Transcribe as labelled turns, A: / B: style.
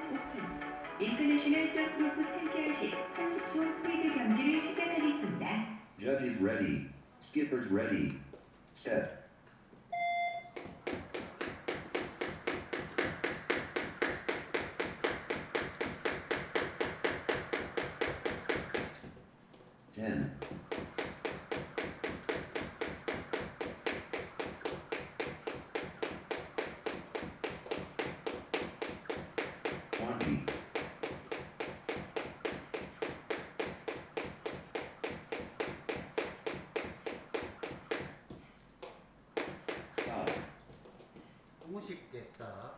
A: 인터내셔널 점프로프 챔피언십 30초 스피드 경기를 시작하겠습니다.
B: Judges ready. Skippers ready. Set. Ten. Twenty. Stop.
C: 너무 쉽겠다.